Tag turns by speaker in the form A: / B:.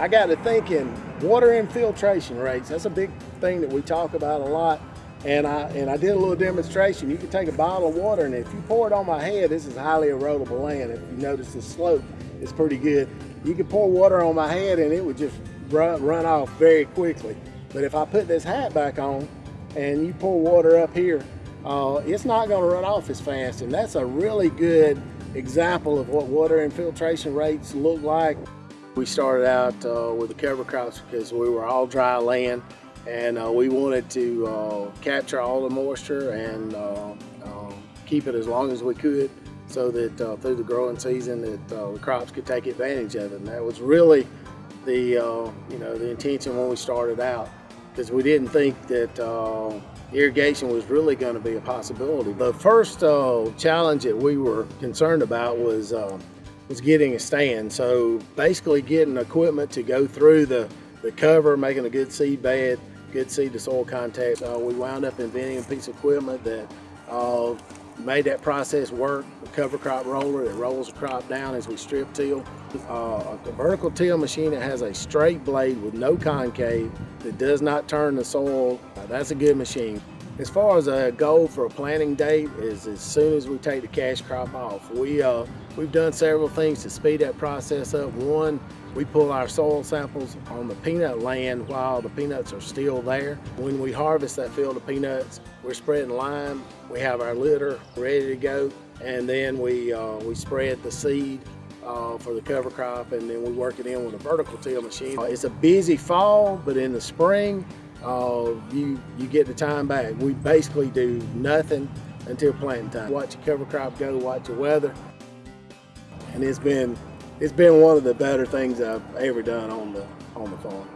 A: I got to thinking water infiltration rates. That's a big thing that we talk about a lot. And I, and I did a little demonstration. You can take a bottle of water and if you pour it on my head, this is highly erodible land. If you notice the slope is pretty good. You could pour water on my head and it would just run, run off very quickly. But if I put this hat back on and you pour water up here, uh, it's not going to run off as fast. And that's a really good example of what water infiltration rates look like. We started out uh, with the cover crops because we were all dry land and uh, we wanted to uh, capture all the moisture and uh, um, keep it as long as we could so that uh, through the growing season that uh, the crops could take advantage of it. And that was really the you know the intention when we started out because we didn't think that irrigation was really going to be a possibility. The first challenge that we were concerned about was was getting a stand. So basically getting equipment to go through the, the cover, making a good seed bed, good seed to soil contact. Uh, we wound up inventing a piece of equipment that uh, made that process work. A cover crop roller that rolls the crop down as we strip till. Uh, a vertical till machine that has a straight blade with no concave that does not turn the soil. That's a good machine. As far as a goal for a planting date is as soon as we take the cash crop off. We, uh, we've done several things to speed that process up. One, we pull our soil samples on the peanut land while the peanuts are still there. When we harvest that field of peanuts, we're spreading lime. We have our litter ready to go, and then we, uh, we spread the seed uh, for the cover crop, and then we work it in with a vertical till machine. Uh, it's a busy fall, but in the spring, uh, you, you get the time back. We basically do nothing until planting time. Watch your cover crop go, watch the weather, and it's been it's been one of the better things I've ever done on the on the farm.